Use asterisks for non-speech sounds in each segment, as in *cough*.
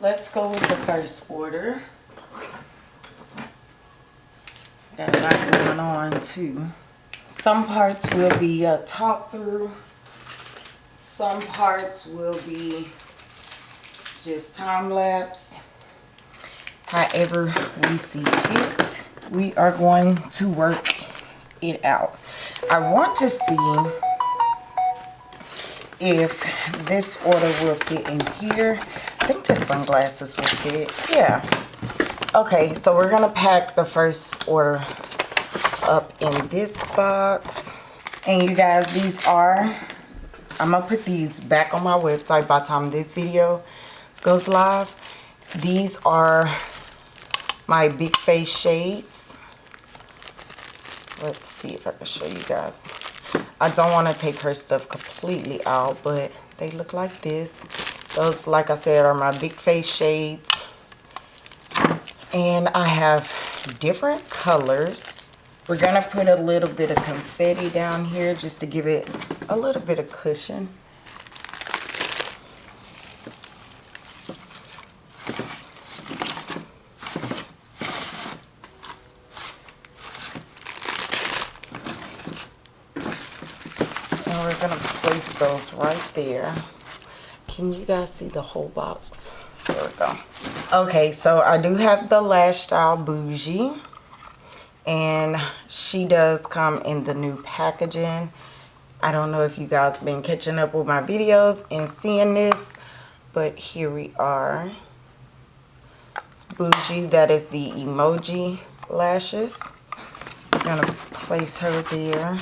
let's go with the first order. Got a lot going on too. Some parts will be a talk through. Some parts will be just time lapse. However we see fit, we are going to work it out. I want to see if this order will fit in here. Think the sunglasses will fit. Yeah. Okay, so we're going to pack the first order up in this box. And you guys, these are, I'm going to put these back on my website by the time this video goes live. These are my big face shades. Let's see if I can show you guys. I don't want to take her stuff completely out, but they look like this. Those, like I said, are my big face shades. And I have different colors. We're going to put a little bit of confetti down here just to give it a little bit of cushion. And we're going to place those right there. Can you guys see the whole box? There we go. Okay, so I do have the Lash Style Bougie. And she does come in the new packaging. I don't know if you guys been catching up with my videos and seeing this. But here we are. It's Bougie. That is the emoji lashes. I'm to place her there.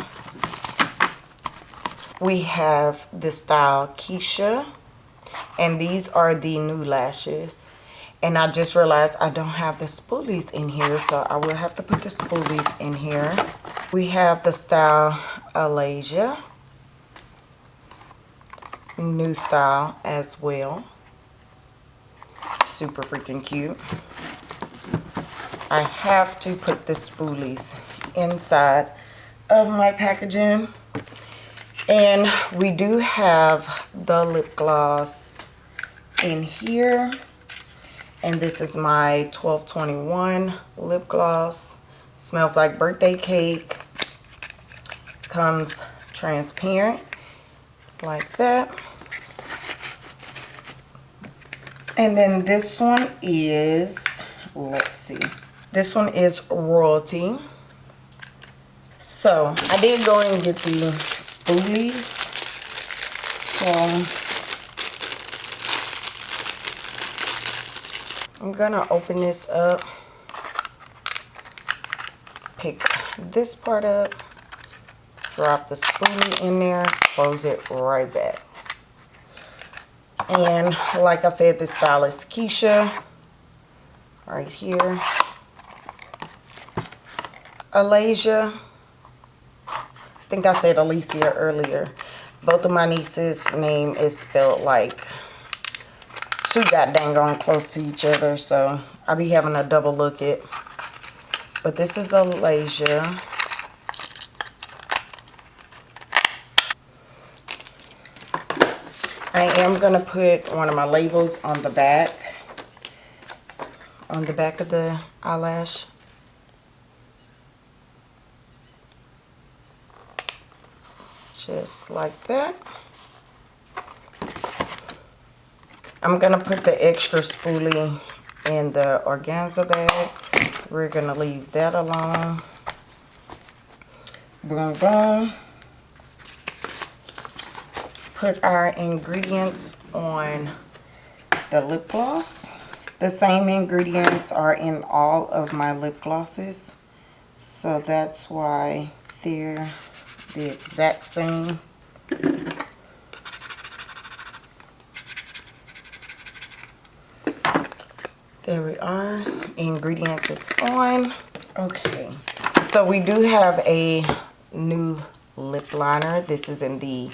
We have the style Keisha. And these are the new lashes. And I just realized I don't have the spoolies in here. So I will have to put the spoolies in here. We have the style Alasia. New style as well. Super freaking cute. I have to put the spoolies inside of my packaging. And we do have the lip gloss in here. And this is my 1221 lip gloss. Smells like birthday cake. Comes transparent like that. And then this one is, let's see. This one is Royalty. So I did go and get the spoolies. I'm gonna open this up, pick this part up, drop the spoolie in there, close it right back. And like I said, this style is Keisha, right here. Alasia, I think I said Alicia earlier. Both of my nieces' name is spelled like too got dang on close to each other. So I'll be having a double look at. But this is Alasia. I am going to put one of my labels on the back. On the back of the eyelash. Just like that. I'm going to put the extra spoolie in the organza bag. We're going to leave that alone. Boom, boom. Put our ingredients on the lip gloss. The same ingredients are in all of my lip glosses. So that's why they're the exact same. There we are. Ingredients is on. Okay. So we do have a new lip liner. This is in the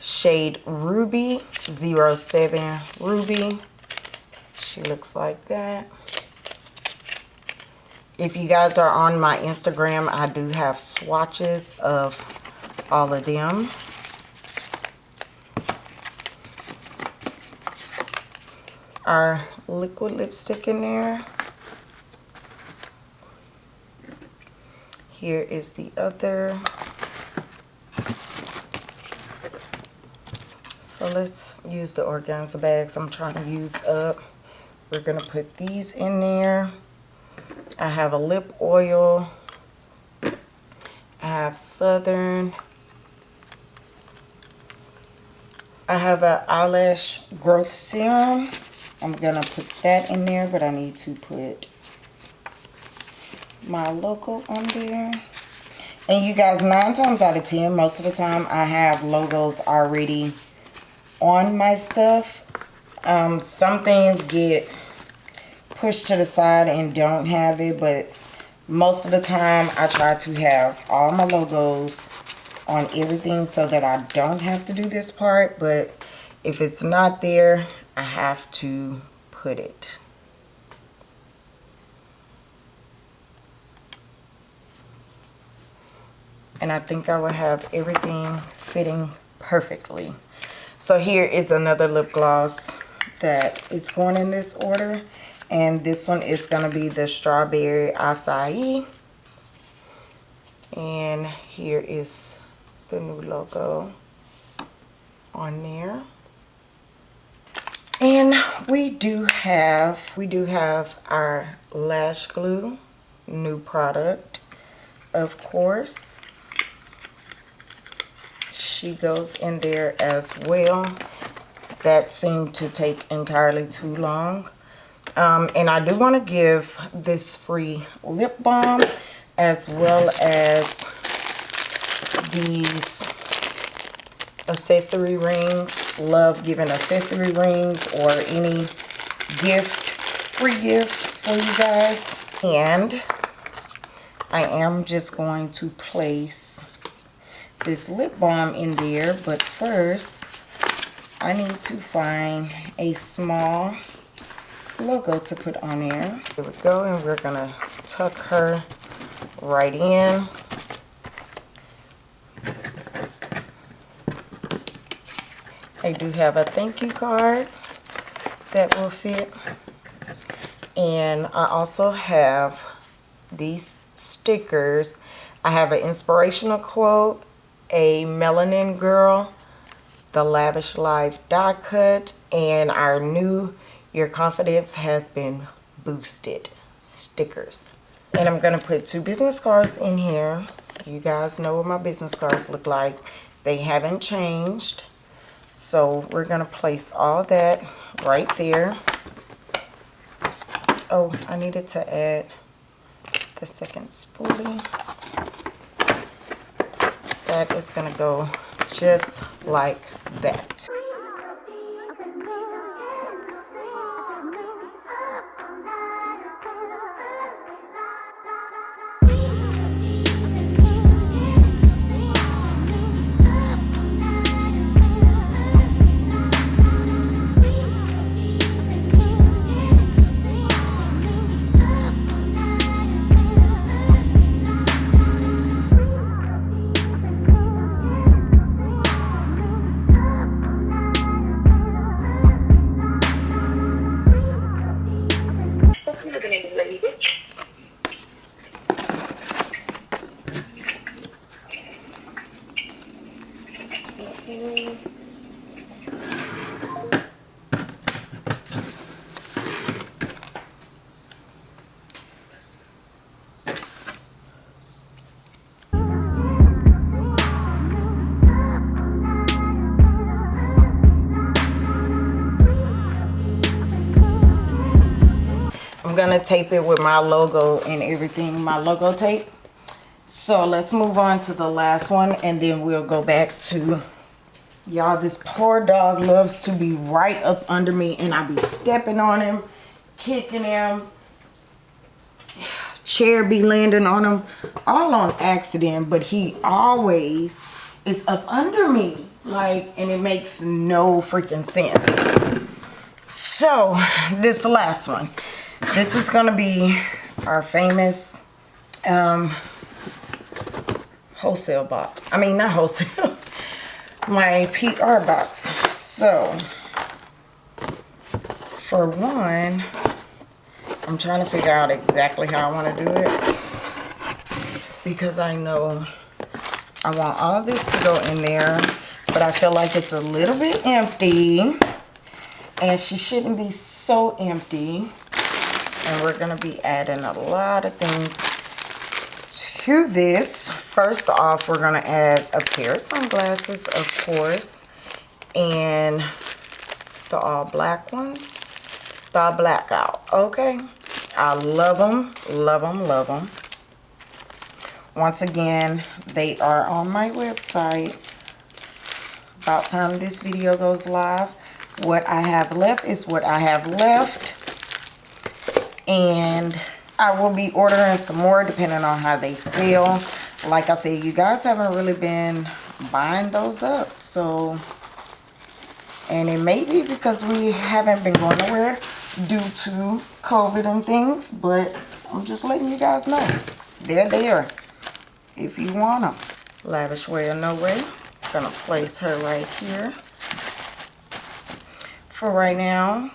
shade Ruby 07 Ruby. She looks like that. If you guys are on my Instagram, I do have swatches of all of them. Our liquid lipstick in there. Here is the other. So let's use the organza bags I'm trying to use up. We're going to put these in there. I have a lip oil. I have Southern. I have an eyelash growth serum. I'm going to put that in there, but I need to put my logo on there. And you guys, nine times out of ten, most of the time I have logos already on my stuff. Um, some things get pushed to the side and don't have it, but most of the time I try to have all my logos on everything so that I don't have to do this part. But if it's not there, I have to put it. And I think I will have everything fitting perfectly. So here is another lip gloss that is going in this order. And this one is going to be the Strawberry Acai. And here is the new logo on there. And we do have, we do have our lash glue, new product, of course. She goes in there as well. That seemed to take entirely too long. Um, and I do want to give this free lip balm as well as these accessory rings. Love giving accessory rings or any gift, free gift for you guys. And I am just going to place this lip balm in there. But first, I need to find a small logo to put on there. Here we go, and we're gonna tuck her right in. I do have a thank you card that will fit. And I also have these stickers. I have an inspirational quote, a melanin girl, the lavish life die cut, and our new your confidence has been boosted stickers. And I'm going to put two business cards in here. You guys know what my business cards look like. They haven't changed. So we're going to place all that right there. Oh, I needed to add the second spoolie. That is going to go just like that. I'm gonna tape it with my logo and everything, my logo tape. So let's move on to the last one and then we'll go back to y'all. This poor dog loves to be right up under me and I be stepping on him, kicking him. *sighs* Chair be landing on him all on accident, but he always is up under me. Like, and it makes no freaking sense. So, this last one. This is to be our famous um, wholesale box. I mean, not wholesale. *laughs* my PR box. So, For one, I'm trying to figure out exactly how I want to do it. Because I know I want all this to go in there. But I feel like it's a little bit empty. And she shouldn't be so empty. And we're going to be adding a lot of things to this. First off, we're going to add a pair of sunglasses, of course. And it's the all black ones. The blackout, okay? I love them, love them, love them. Once again, they are on my website. About time this video goes live. What I have left is what I have left. And I will be ordering some more depending on how they sell. Like I said, you guys haven't really been buying those up. So, and it may be because we haven't been going nowhere due to COVID and things. But I'm just letting you guys know. They're there if you want them. Lavish Way or No Way. Gonna place her right here. For right now,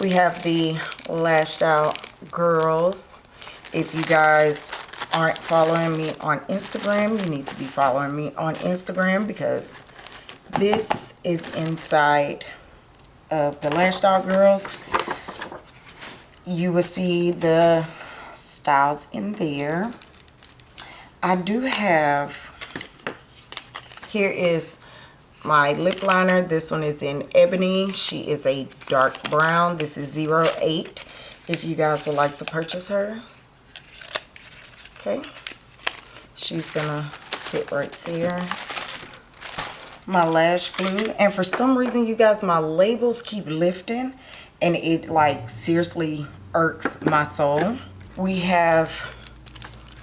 we have the Lashed Out Girls. If you guys aren't following me on Instagram, you need to be following me on Instagram because this is inside of the Lashed Out Girls. You will see the styles in there. I do have, here is my lip liner. This one is in Ebony. She is a dark brown. This is 08 if you guys would like to purchase her. Okay. She's going to fit right there. My lash glue. And for some reason, you guys, my labels keep lifting. And it, like, seriously irks my soul. We have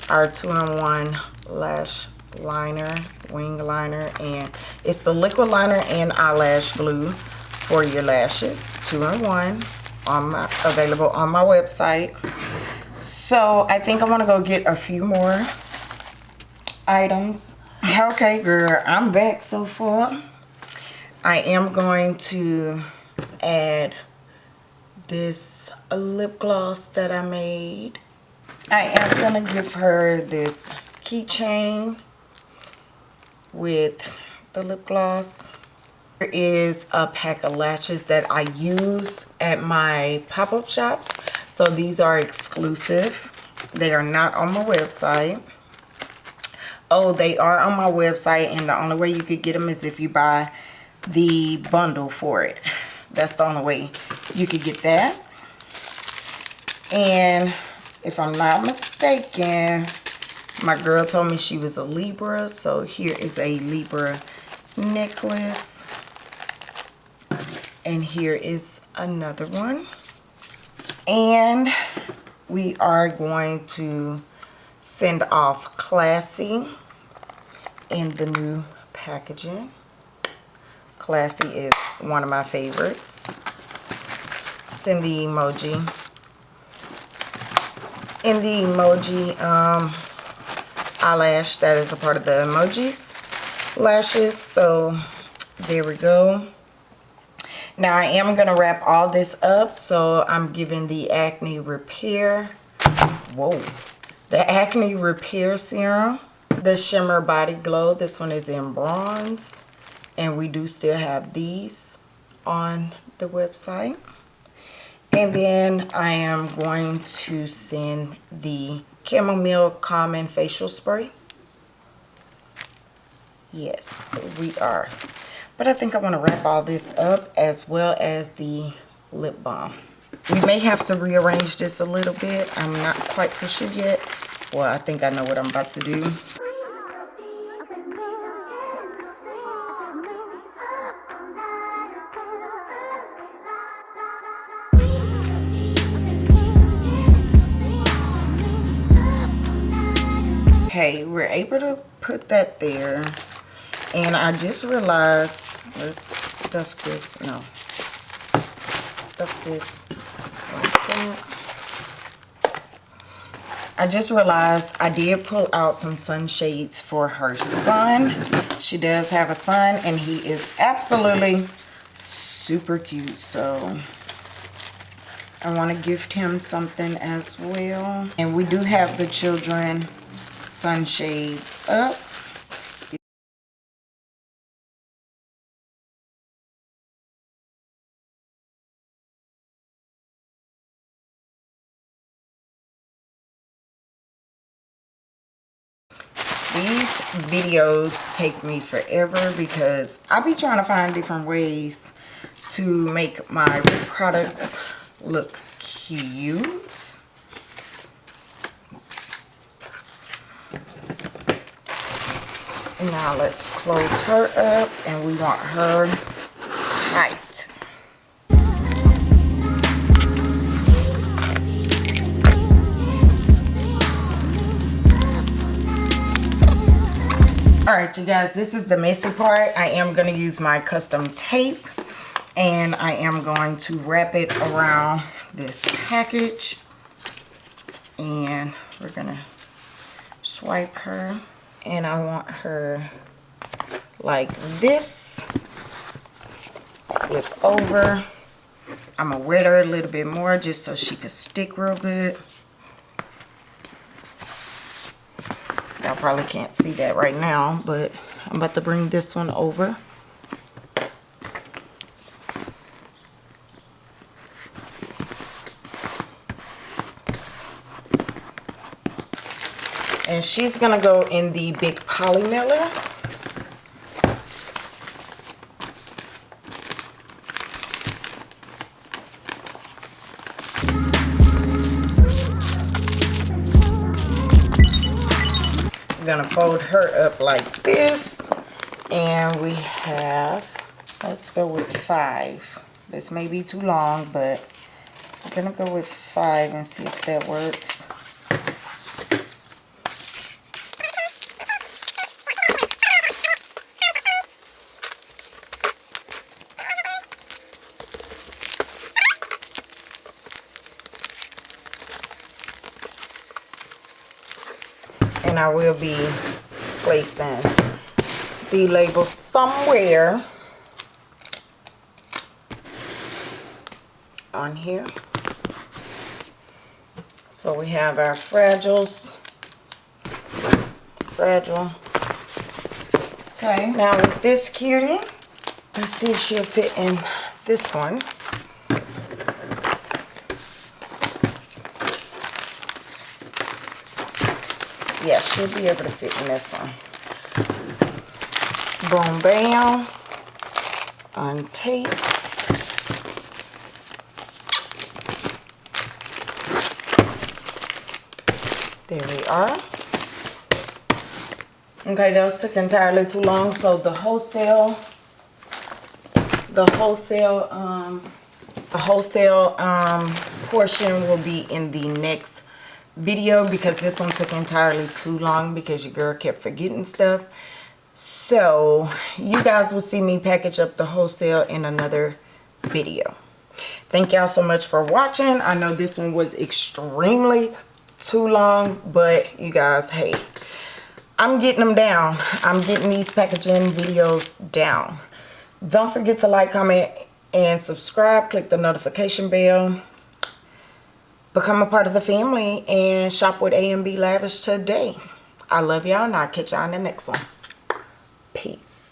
our two-in-one lash liner, wing liner, and it's the liquid liner and eyelash glue for your lashes, two-in-one, on my available on my website. So I think I'm gonna go get a few more items. Okay, girl, I'm back so far. I am going to add this lip gloss that I made. I am going to give her this keychain with the lip gloss. There is a pack of lashes that I use at my pop-up shops. So these are exclusive. They are not on my website. Oh, they are on my website and the only way you could get them is if you buy the bundle for it. That's the only way you could get that. And if I'm not mistaken, my girl told me she was a Libra. So here is a Libra necklace. And here is another one. And we are going to send off Classy in the new packaging. Classy is one of my favorites. It's in the emoji. In the emoji um, eyelash that is a part of the emojis lashes. So there we go. Now I am going to wrap all this up. So I'm giving the Acne Repair. Whoa. The Acne Repair Serum. The Shimmer Body Glow. This one is in bronze. And we do still have these on the website. And then I am going to send the Chamomile Calming Facial Spray. Yes, we are. But I think I want to wrap all this up as well as the lip balm. We may have to rearrange this a little bit. I'm not quite for sure yet. Well, I think I know what I'm about to do. Able to put that there. And I just realized let's stuff this no. Stuff this like that. I just realized I did pull out some sunshades for her son. She does have a son and he is absolutely super cute so I want to gift him something as well. And we do have the children sunshades up these videos take me forever because I be trying to find different ways to make my products look cute. Now let's close her up and we want her tight. all right you guys this is the messy part i am going to use my custom tape and i am going to wrap it around this package and we're gonna swipe her and i want her like this flip over i'm gonna wet her a little bit more just so she could stick real good Y'all probably can't see that right now, but I'm about to bring this one over. And she's to go in the big poly mailer. I'm gonna fold her up like this. And we have let's go with five. This may be too long but I'm gonna go with five and see if that works and I will be placing the label somewhere on here. So we have our fragiles, fragile. Okay, now with this cutie, let's see if she'll fit in this one. Yeah, she'll be able to fit in this one. Boom, bam. Untape. There we are. Okay, those took entirely too long, so the wholesale, the wholesale, um, the wholesale um, portion will be in the next video because this one took entirely too long because your girl kept forgetting stuff. So you guys will see me package up the wholesale in another video. Thank y'all so much for watching. I know this one was extremely too long but you guys hey i'm getting them down. I'm getting these packaging videos down. Don't forget to like comment and subscribe. Click the notification bell become a part of the family and shop with A and B Lavish today. I love y'all and I'll catch y'all in the next one. Peace.